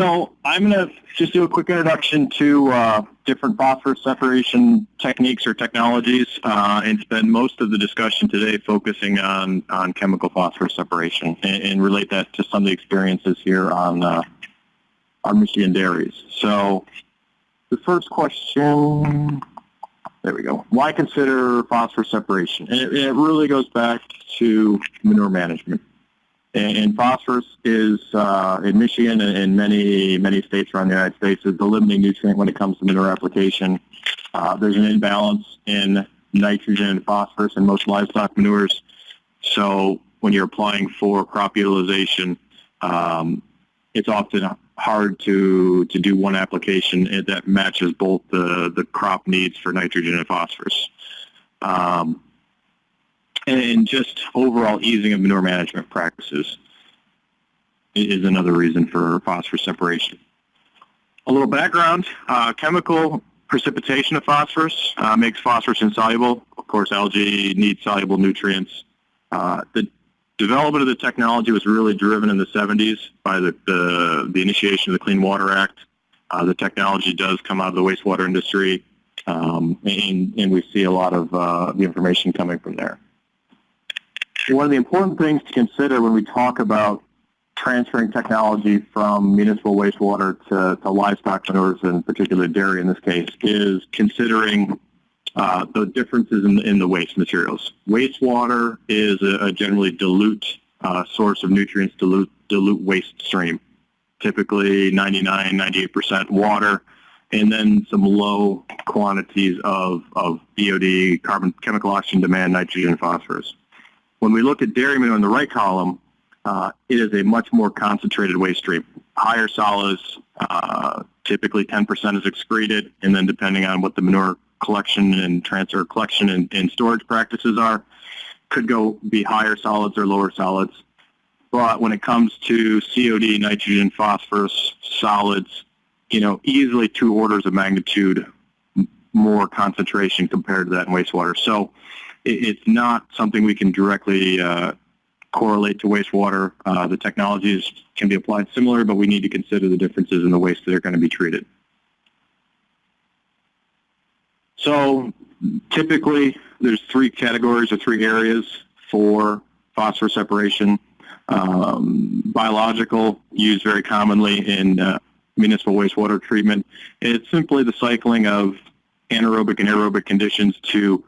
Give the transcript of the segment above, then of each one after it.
So I'm going to just do a quick introduction to uh, different phosphorus separation techniques or technologies uh, and spend most of the discussion today focusing on, on chemical phosphorus separation and, and relate that to some of the experiences here on uh, our Michigan dairies. So the first question, there we go. Why consider phosphorus separation? And it, it really goes back to manure management. And, phosphorus is uh, in Michigan and in many many states around the United States is the limiting nutrient when it comes to manure application. Uh, there's an imbalance in nitrogen and phosphorus in most livestock manures. So when you're applying for crop utilization, um, it's often hard to to do one application that matches both the the crop needs for nitrogen and phosphorus. Um, and just overall easing of manure management practices is another reason for phosphorus separation. A little background, uh, chemical precipitation of phosphorus uh, makes phosphorus insoluble. Of course, algae need soluble nutrients. Uh, the development of the technology was really driven in the 70s by the, the, the initiation of the Clean Water Act. Uh, the technology does come out of the wastewater industry, um, and, and, we see a lot of uh, the information coming from there one of the important things to consider when we talk about transferring technology from municipal wastewater to, to livestock manures, and particularly dairy in this case, is considering uh, the differences in, in, the waste materials. Wastewater is a, a generally dilute uh, source of nutrients, dilute, dilute waste stream, typically 99, 98% water, and then some low quantities of, of BOD, carbon, chemical oxygen demand, nitrogen, phosphorus. When we look at dairy manure in the right column, uh, it is a much more concentrated waste stream. Higher solids, uh, typically 10% is excreted, and then depending on what the manure collection and transfer collection and, and storage practices are, could go be higher solids or lower solids. But when it comes to COD, nitrogen, phosphorus, solids, you know, easily two orders of magnitude more concentration compared to that in wastewater. So it's not something we can directly uh, correlate to wastewater. Uh, the technologies can be applied similar, but we need to consider the differences in the waste that are going to be treated. So typically, there's three categories or three areas for phosphorus separation. Um, biological, used very commonly in uh, municipal wastewater treatment. It's simply the cycling of anaerobic and aerobic conditions to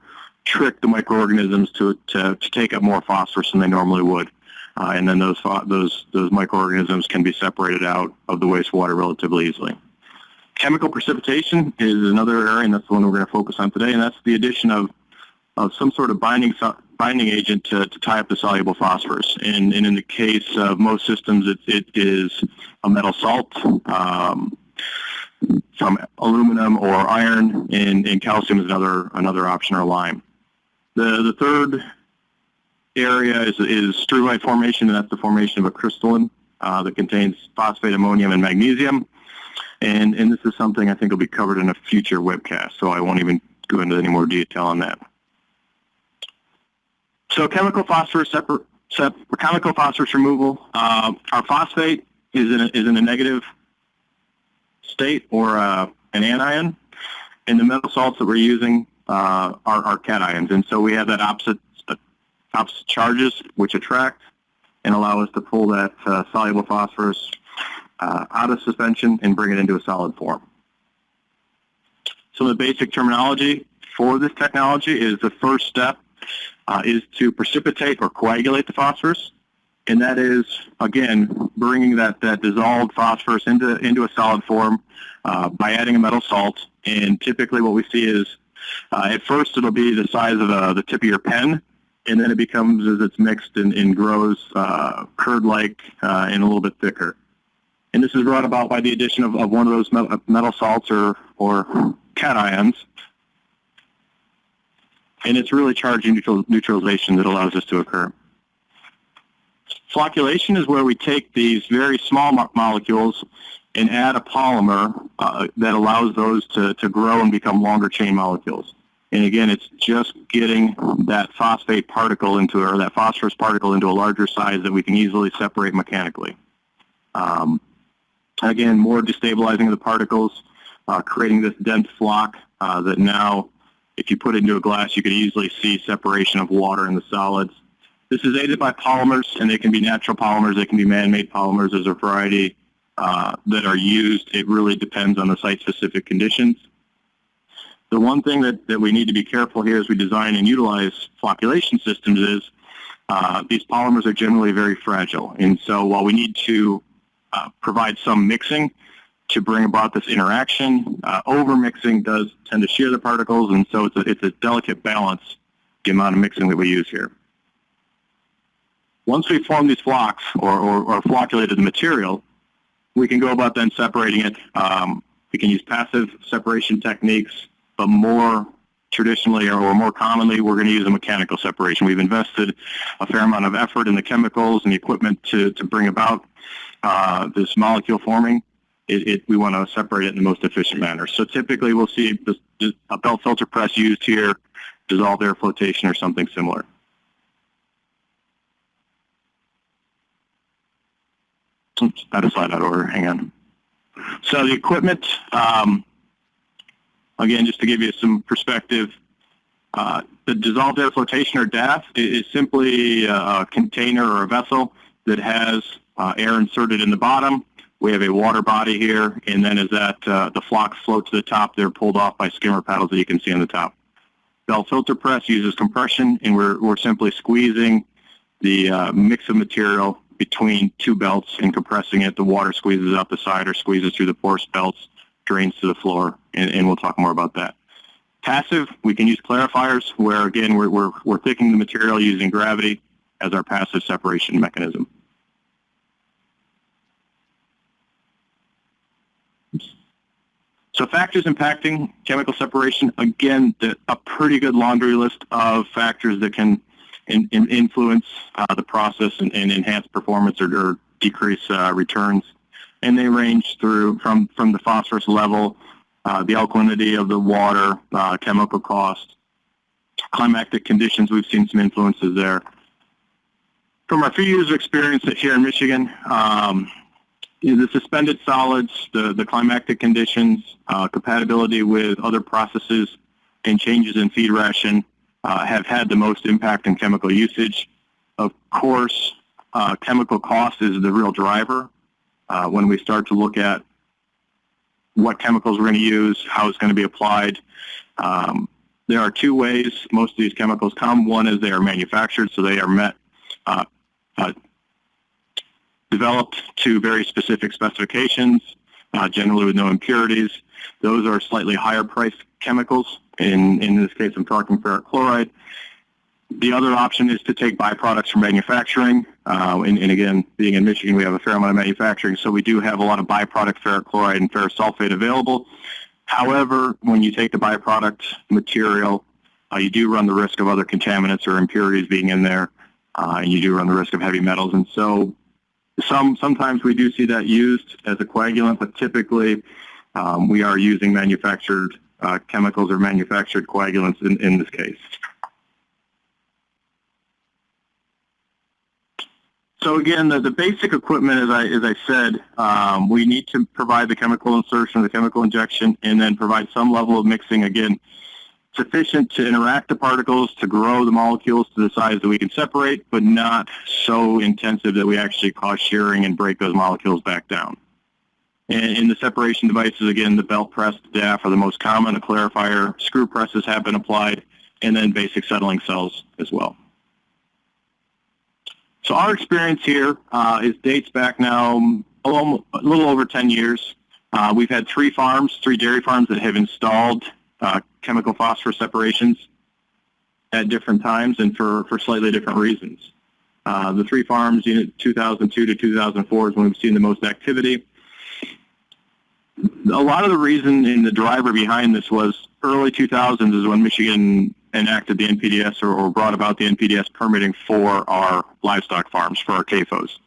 trick the microorganisms to, to, to take up more phosphorus than they normally would. Uh, and then those, those, those microorganisms can be separated out of the wastewater relatively easily. Chemical precipitation is another area, and that's the one we're going to focus on today, and that's the addition of, of some sort of binding, binding agent to, to tie up the soluble phosphorus. And, and in the case of most systems, it, it is a metal salt, um, some aluminum or iron, and, and calcium is another, another option or lime. The, the third area is, is struvite formation, and that's the formation of a crystalline uh, that contains phosphate, ammonium, and magnesium. And, and this is something I think will be covered in a future webcast, so I won't even go into any more detail on that. So chemical phosphorus separ sep chemical phosphorus removal. Uh, our phosphate is in a, is in a negative state or uh, an anion, and the metal salts that we're using uh, are, are cations. And so we have that opposite, uh, opposite charges which attract and allow us to pull that uh, soluble phosphorus uh, out of suspension and bring it into a solid form. So the basic terminology for this technology is the first step uh, is to precipitate or coagulate the phosphorus. And that is, again, bringing that, that dissolved phosphorus into, into a solid form by adding a metal salt. And typically what we see is uh, at first, it'll be the size of uh, the tip of your pen, and then it becomes, as it's mixed and, and grows, uh, curd-like uh, and a little bit thicker. And this is brought about by the addition of, of one of those metal, salts or, or cations. And it's really charge neutral, neutralization that allows this to occur. Flocculation is where we take these very small mo molecules and add a polymer uh, that allows those to, to grow and become longer chain molecules. And again, it's just getting that phosphate particle into, or that phosphorus particle into a larger size that we can easily separate mechanically. Um, Again, more destabilizing of the particles, uh, creating this dense floc uh, that now, if you put it into a glass, you could easily see separation of water and the solids. This is aided by polymers, and they can be natural polymers, they can be man-made polymers. There's a variety uh, that are used. It really depends on the site-specific conditions. The one thing that, that we need to be careful here as we design and utilize flocculation systems is uh, these polymers are generally very fragile. And so while we need to uh, provide some mixing to bring about this interaction. Uh, over mixing does tend to shear the particles, and so it's a, it's a delicate balance, the amount of mixing that we use here. Once we form these flocs or, or, or flocculated the material, we can go about then separating it. Um, we can use passive separation techniques, but more traditionally or more commonly, we're going to use a mechanical separation. We've invested a fair amount of effort in the chemicals and the equipment to, to bring about uh, this molecule forming, it, it, we want to separate it in the most efficient manner. So typically we'll see a belt filter press used here, dissolved air flotation or something similar. Of slide out order, hang on. So the equipment, um, again, just to give you some perspective, uh, the dissolved air flotation or DAF is simply a container or a vessel that has uh, air inserted in the bottom. We have a water body here, and then as that uh, the flocs float to the top, they're pulled off by skimmer paddles that you can see on the top. Belt filter press uses compression, and we're, we're simply squeezing the uh, mix of material between two belts and compressing it. The water squeezes out the side or squeezes through the porous belts, drains to the floor, and, and we'll talk more about that. Passive, we can use clarifiers where, again, we're, we're, we're thickening the material using gravity as our passive separation mechanism. So factors impacting chemical separation, again, the, a pretty good laundry list of factors that can in, in influence uh, the process and, and, enhance performance or, or decrease uh, returns. And they range through from, from the phosphorus level, uh, the alkalinity of the water, uh, chemical cost, climatic conditions, we've seen some influences there. From our few years of experience here in Michigan, um, the suspended solids, the, the climatic conditions, uh, compatibility with other processes, and changes in feed ration uh, have had the most impact on chemical usage. Of course, uh, chemical cost is the real driver. Uh, when we start to look at what chemicals we're going to use, how it's going to be applied, um, there are two ways most of these chemicals come. One is they are manufactured, so they are met uh, uh, developed to very specific specifications, uh, generally with no impurities. Those are slightly higher priced chemicals. In, in this case, I'm talking ferric chloride. The other option is to take byproducts from manufacturing. Uh, and, and, again, being in Michigan, we have a fair amount of manufacturing, so we do have a lot of byproduct ferric chloride and ferrous sulfate available. However, when you take the byproduct material, uh, you do run the risk of other contaminants or impurities being in there, uh, and you do run the risk of heavy metals. And so some Sometimes we do see that used as a coagulant, but typically um, we are using manufactured uh, chemicals or manufactured coagulants in, in this case. So again, the, the basic equipment, as I, as I said, um, we need to provide the chemical insertion, the chemical injection, and then provide some level of mixing. Again, sufficient to interact the particles, to grow the molecules to the size that we can separate, but not so intensive that we actually cause shearing and break those molecules back down. And in the separation devices, again, the belt press, the DAF are the most common. The clarifier screw presses have been applied, and then basic settling cells as well. So our experience here uh, is dates back now a little, a little over 10 years. Uh, we've had three farms, three dairy farms that have installed uh, chemical phosphorus separations at different times and for, for slightly different reasons. Uh, the three farms, unit 2002 to 2004 is when we've seen the most activity. A lot of the reason in the driver behind this was early 2000s is when Michigan enacted the NPDES or, or brought about the NPDES permitting for our livestock farms, for our CAFOs.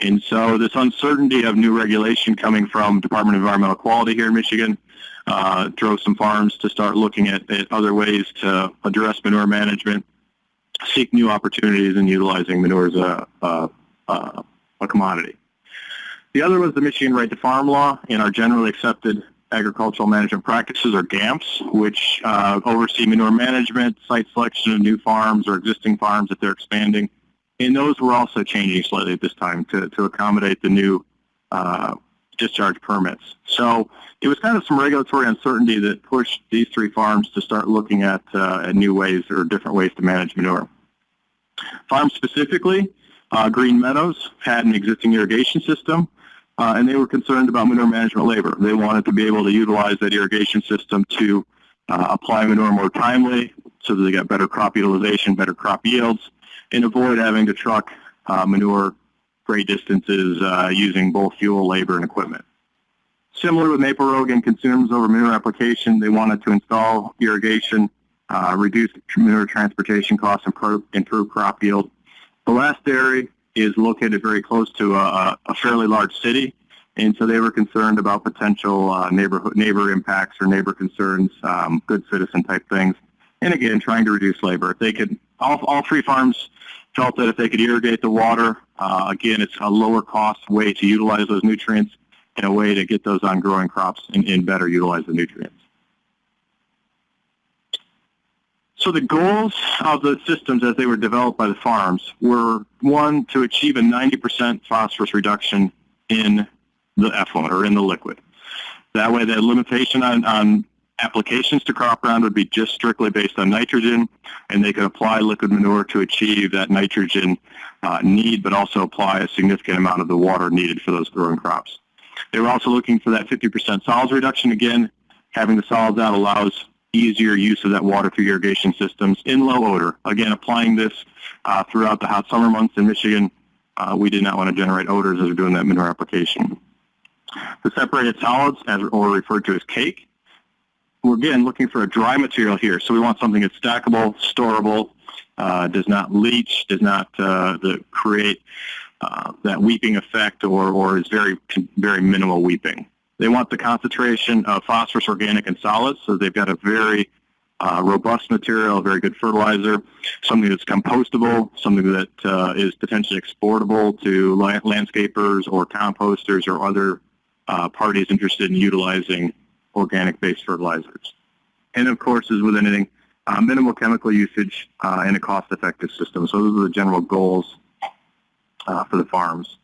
And so this uncertainty of new regulation coming from Department of Environmental Quality here in Michigan uh, drove some farms to start looking at, at, other ways to address manure management, seek new opportunities in utilizing manure as a, a, a commodity. The other was the Michigan Right to Farm Law and our generally accepted agricultural management practices, or GAMPs, which uh, oversee manure management, site selection of new farms or existing farms that they're expanding. And those were also changing slightly at this time to, to accommodate the new uh, discharge permits. So it was kind of some regulatory uncertainty that pushed these three farms to start looking at, uh, at new ways or different ways to manage manure. Farms specifically, uh, Green Meadows had an existing irrigation system uh, and they were concerned about manure management labor. They wanted to be able to utilize that irrigation system to uh, apply manure more timely so that they got better crop utilization, better crop yields, and avoid having to truck uh, manure great distances uh, using both fuel, labor, and equipment. Similar with Maple Rogan consumers over manure application, they wanted to install irrigation, uh, reduce manure transportation costs, improve, improve crop yield. The last dairy is located very close to a, a fairly large city, and so they were concerned about potential uh, neighborhood neighbor impacts or neighbor concerns, um, good citizen type things. And again, trying to reduce labor. If they could, all, all three farms felt that if they could irrigate the water, uh, again, it's a lower cost way to utilize those nutrients and a way to get those on growing crops and, and better utilize the nutrients. So the goals of the systems as they were developed by the farms were, one, to achieve a 90% phosphorus reduction in the effluent or in the liquid. That way the limitation on, on applications to crop ground would be just strictly based on nitrogen, and they could apply liquid manure to achieve that nitrogen uh, need, but also apply a significant amount of the water needed for those growing crops. They were also looking for that 50% solids reduction. Again, having the solids out allows easier use of that water through irrigation systems in low odor. Again, applying this uh, throughout the hot summer months in Michigan, uh, we did not want to generate odors as we're doing that manure application. The separated solids, as or referred to as cake, we're again looking for a dry material here. So we want something that's stackable, storable, uh, does not leach, does not uh, create uh, that weeping effect, or, or is very very minimal weeping. They want the concentration of phosphorus, organic, and solids, so they've got a very uh, robust material, a very good fertilizer, something that's compostable, something that uh, is potentially exportable to landscapers or composters or other uh, parties interested in utilizing organic-based fertilizers. And of course, as with anything, uh, minimal chemical usage uh, and a cost-effective system. So those are the general goals uh, for the farms.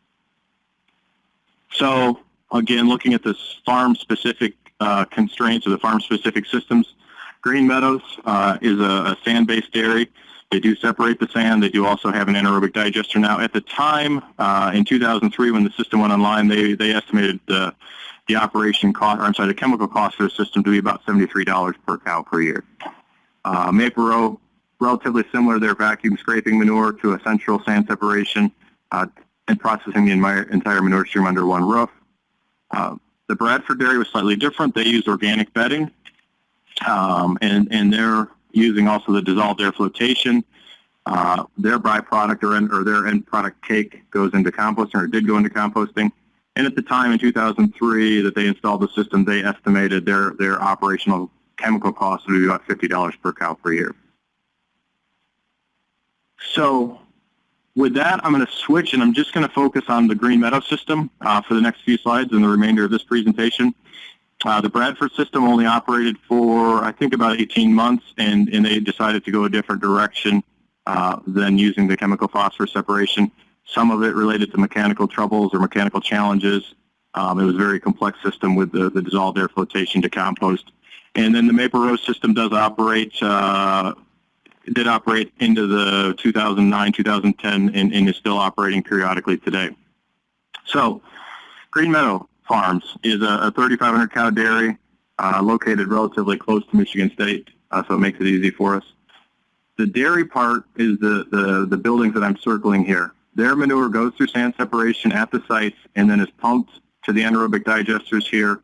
So again, looking at the farm-specific uh, constraints or the farm-specific systems, Green Meadows uh, is a, a sand-based dairy. They do separate the sand. They do also have an anaerobic digester. Now, at the time, uh, in 2003, when the system went online, they, they estimated the, the operation cost, or I'm sorry, the chemical cost for the system to be about $73 per cow per year. Uh, Maple Row, relatively similar, they're vacuum scraping manure to a central sand separation uh, and processing the entire manure stream under one roof. Uh, the Bradford dairy was slightly different. They used organic bedding, um, and, and they're using also the dissolved air flotation. Uh, their byproduct or, or their end product cake goes into composting or did go into composting. And at the time in 2003 that they installed the system, they estimated their, their operational chemical cost would be about $50 per cow per year. So with that, I'm going to switch and I'm just going to focus on the Green Meadow system uh, for the next few slides and the remainder of this presentation. Uh, the Bradford system only operated for, I think, about 18 months, and, and they decided to go a different direction uh, than using the chemical phosphorus separation. Some of it related to mechanical troubles or mechanical challenges. Um, it was a very complex system with the, the dissolved air flotation to compost. And then the Maple Row's system does operate uh, did operate into the 2009, 2010, and, and is still operating periodically today. So, Green Meadow Farms is a, a 3,500 cow dairy uh, located relatively close to Michigan State, uh, so it makes it easy for us. The dairy part is the, the, the buildings that I'm circling here. Their manure goes through sand separation at the sites and then is pumped to the anaerobic digesters here,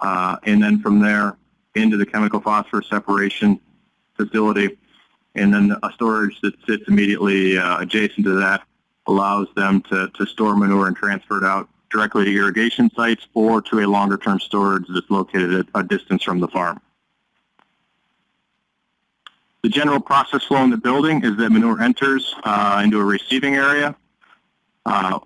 uh, and then from there into the chemical phosphorus separation facility and then a storage that sits immediately uh, adjacent to that allows them to, to store manure and transfer it out directly to irrigation sites or to a longer term storage that's located at a distance from the farm. The general process flow in the building is that manure enters uh, into a receiving area. Uh,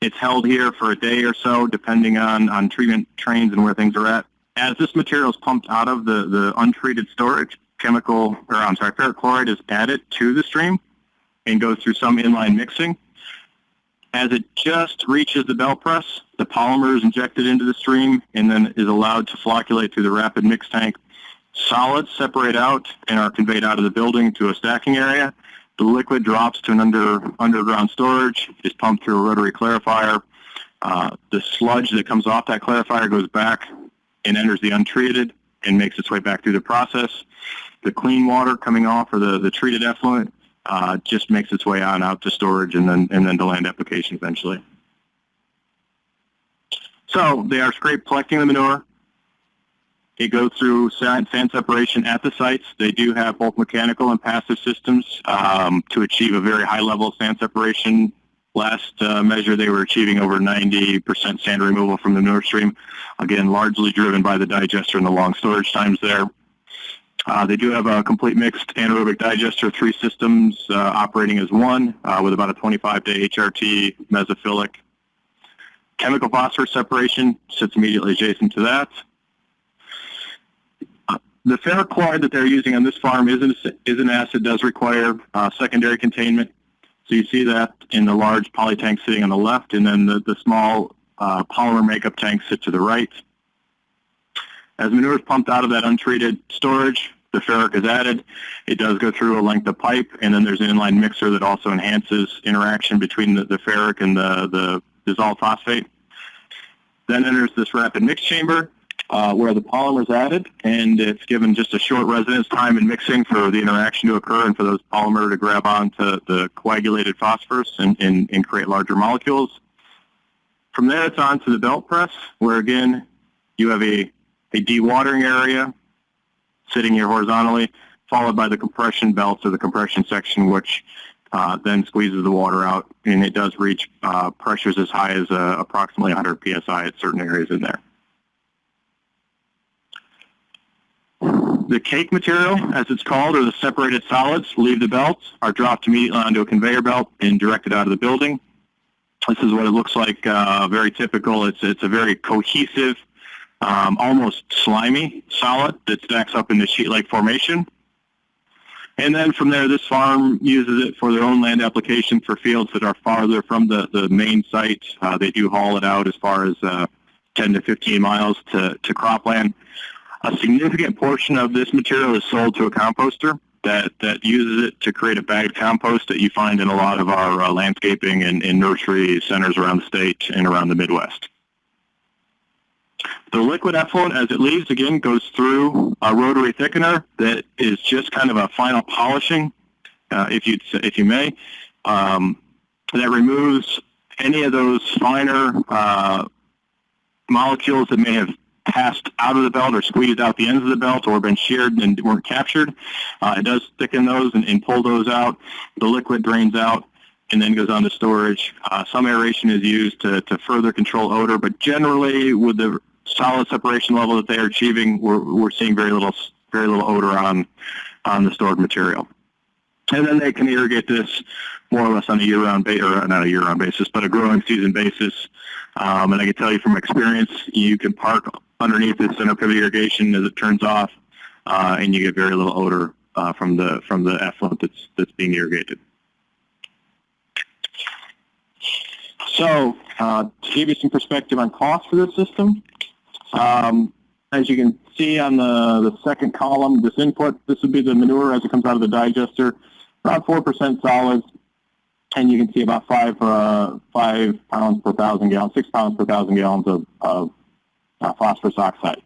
It's held here for a day or so, depending on, on treatment trains and where things are at. As this material is pumped out of the, the untreated storage, chemical, or I'm sorry, ferric chloride is added to the stream and goes through some inline mixing. As it just reaches the belt press, the polymer is injected into the stream and then is allowed to flocculate through the rapid mix tank. Solids separate out and are conveyed out of the building to a stacking area. The liquid drops to an under, underground storage, is pumped through a rotary clarifier. Uh, the sludge that comes off that clarifier goes back and enters the untreated and makes its way back through the process. The clean water coming off or the, the treated effluent uh, just makes its way on out to storage and then and then to land application eventually. So they are scrape collecting the manure. It goes through sand, sand separation at the sites. They do have both mechanical and passive systems um, to achieve a very high level of sand separation. Last uh, measure, they were achieving over 90% sand removal from the manure stream. Again, largely driven by the digester and the long storage times there. Uh, they do have a complete mixed anaerobic digester, three systems uh, operating as one uh, with about a 25-day HRT mesophilic. Chemical phosphorus separation sits immediately adjacent to that. Uh, the ferric chloride that they're using on this farm is an, is an acid, does require uh, secondary containment. So you see that in the large poly tank sitting on the left, and then the, the small uh, polymer makeup tank sit to the right. As manure is pumped out of that untreated storage, the ferric is added. It does go through a length of pipe, and then there's an inline mixer that also enhances interaction between the, the ferric and the, the dissolved phosphate. Then enters this rapid mix chamber uh, where the polymer is added, and it's given just a short residence time in mixing for the interaction to occur and for those polymer to grab onto the coagulated phosphorus and, and, and create larger molecules. From there, it's on to the belt press, where again, you have a a dewatering area sitting here horizontally, followed by the compression belts or the compression section, which uh, then squeezes the water out, and it does reach uh, pressures as high as uh, approximately 100 psi at certain areas in there. The cake material, as it's called, or the separated solids, leave the belts, are dropped immediately onto a conveyor belt and directed out of the building. This is what it looks like, uh, very typical. It's, it's a very cohesive um, almost slimy solid that stacks up in the sheet-like formation. And then from there, this farm uses it for their own land application for fields that are farther from the, the main site. Uh, they do haul it out as far as uh, 10 to 15 miles to, to cropland. A significant portion of this material is sold to a composter that, that uses it to create a bagged compost that you find in a lot of our uh, landscaping and, and nursery centers around the state and around the Midwest. The liquid effluent, as it leaves, again, goes through a rotary thickener that is just kind of a final polishing, uh, if, you if you may, um, that removes any of those finer uh, molecules that may have passed out of the belt or squeezed out the ends of the belt or been sheared and weren't captured. Uh, it does thicken those and, and, pull those out. The liquid drains out and then goes on to storage. Uh, some aeration is used to, to further control odor, but generally with the solid separation level that they are achieving, we're, we're seeing very little very little odor on on the stored material. And then they can irrigate this more or less on a year-round basis, or not a year-round basis, but a growing season basis. Um, and I can tell you from experience, you can park underneath the center pivot irrigation as it turns off, uh, and you get very little odor uh, from the from the effluent that's that's being irrigated. So uh, to give you some perspective on cost for this system, um, as you can see on the, the second column, this input, this would be the manure as it comes out of the digester, around 4% solids, and you can see about five, uh, five pounds per thousand gallons, six pounds per thousand gallons of, of uh, phosphorus oxide.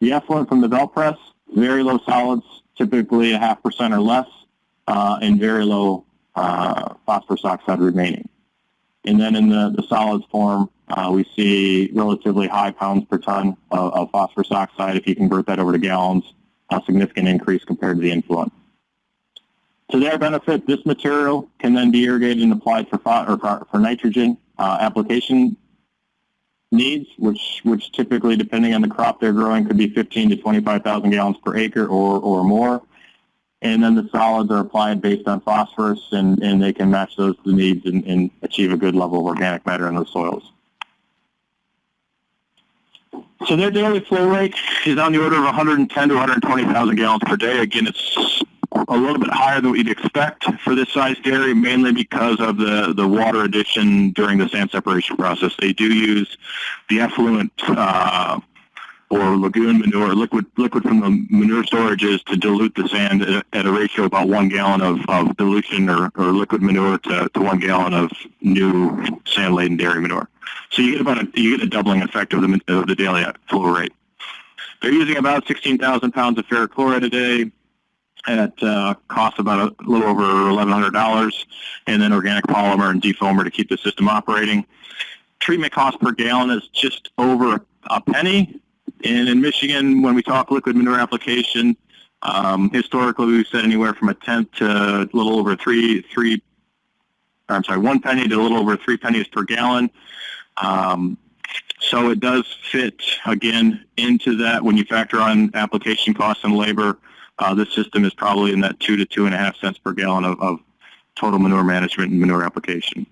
The effluent from the belt press, very low solids, typically a half percent or less, uh, and very low uh, phosphorus oxide remaining. And then in the, the solids form, uh, we see relatively high pounds per ton of, of, phosphorus oxide. If you convert that over to gallons, a significant increase compared to the influent. To their benefit, this material can then be irrigated and applied for, or for, for nitrogen uh, application needs, which, which typically, depending on the crop they're growing, could be 15 to 25,000 gallons per acre or, or more. and then the solids are applied based on phosphorus, and, and they can match those to the needs and, and achieve a good level of organic matter in those soils. So their daily flow rate is on the order of 110 to 120,000 gallons per day. Again, it's a little bit higher than what you'd expect for this size dairy, mainly because of the, the water addition during the sand separation process. They do use the effluent uh, or lagoon manure, liquid liquid from the manure storages to dilute the sand at, a ratio of about one gallon of, of dilution or, or liquid manure to, to one gallon of new sand-laden dairy manure. So you get about a, you get a doubling effect of the, of the daily flow rate. They're using about 16,000 pounds of ferric chloride a day at uh, cost about a little over $1,100, and then organic polymer and defoamer to keep the system operating. Treatment cost per gallon is just over a penny, and in Michigan, when we talk liquid manure application, um, historically we've said anywhere from a tenth to a little over three, three, I'm sorry, one penny to a little over three pennies per gallon. Um, so it does fit, again, into that when you factor on application costs and labor. Uh, this system is probably in that two to two and a half cents per gallon of, of total manure management and manure application.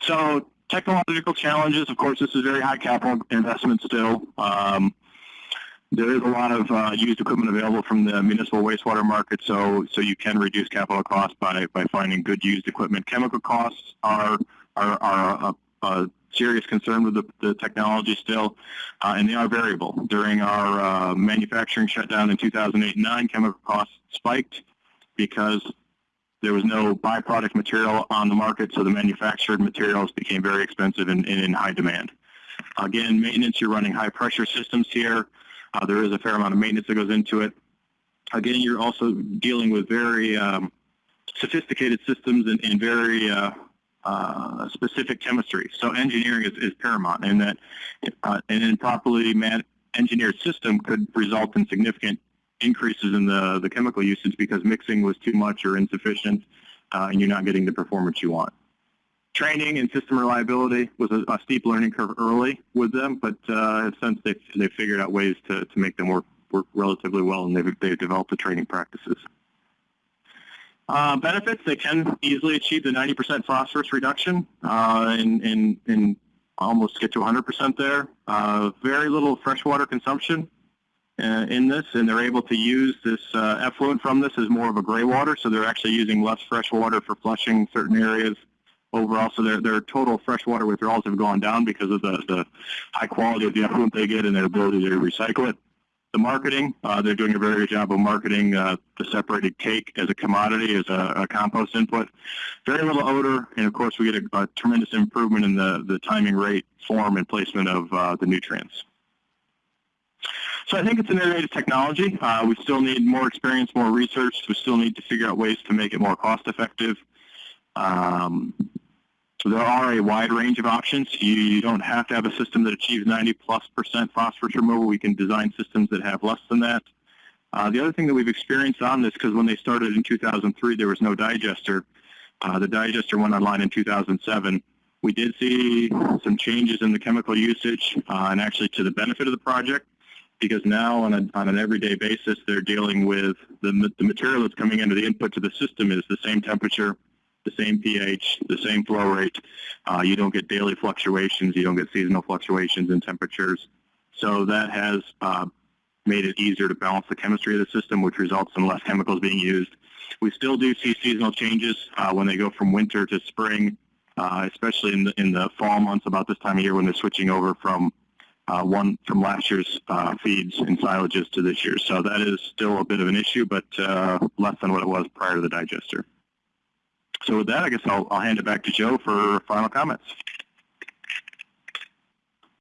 So technological challenges, of course, this is very high capital investment still. Um, there is a lot of uh, used equipment available from the municipal wastewater market, so so you can reduce capital costs by by finding good used equipment. Chemical costs are are, are a serious concern with the, the technology still, uh, and they are variable. During our uh, manufacturing shutdown in 2008 and 9, chemical costs spiked because there was no byproduct material on the market, so the manufactured materials became very expensive and, and in high demand. Again, maintenance, you're running high pressure systems here. Uh, there is a fair amount of maintenance that goes into it. Again, you're also dealing with very um, sophisticated systems and, and very uh, uh, specific chemistry. So engineering is, is paramount, and that uh, an improperly engineered system could result in significant increases in the, the chemical usage because mixing was too much or insufficient uh, and you're not getting the performance you want. Training and system reliability was a, a steep learning curve early with them, but uh, since they've, they've figured out ways to, to make them work, work relatively well and they've, they've developed the training practices. Uh, benefits, they can easily achieve the 90% phosphorus reduction uh, and, almost get to 100% there. Uh, very little freshwater consumption uh, in this, and they're able to use this uh, effluent from this as more of a gray water, so they're actually using less fresh water for flushing certain areas overall. So their, their total freshwater withdrawals have gone down because of the, the high quality of the effluent they get and their ability to recycle it. The marketing, uh, they're doing a very good job of marketing uh, the separated cake as a commodity, as a, a, compost input. Very little odor, and of course we get a, a tremendous improvement in the, the timing rate, form, and placement of uh, the nutrients. So I think it's an innovative technology. Uh, we still need more experience, more research. We still need to figure out ways to make it more cost effective. Um, so there are a wide range of options. You, you, don't have to have a system that achieves 90 plus percent phosphorus removal. We can design systems that have less than that. Uh, the other thing that we've experienced on this, because when they started in 2003, there was no digester. Uh, the digester went online in 2007. We did see some changes in the chemical usage uh, and actually to the benefit of the project because now on, a, on an everyday basis, they're dealing with the, the material that's coming into the input to the system is the same temperature, the same pH, the same flow rate. Uh, you don't get daily fluctuations. You don't get seasonal fluctuations in temperatures. So that has uh, made it easier to balance the chemistry of the system, which results in less chemicals being used. We still do see seasonal changes uh, when they go from winter to spring, uh, especially in the, in the fall months about this time of year when they're switching over from uh, one from last year's uh, feeds and silages to this year. So that is still a bit of an issue, but uh, less than what it was prior to the digester. So with that, I guess I'll, I'll hand it back to Joe for final comments.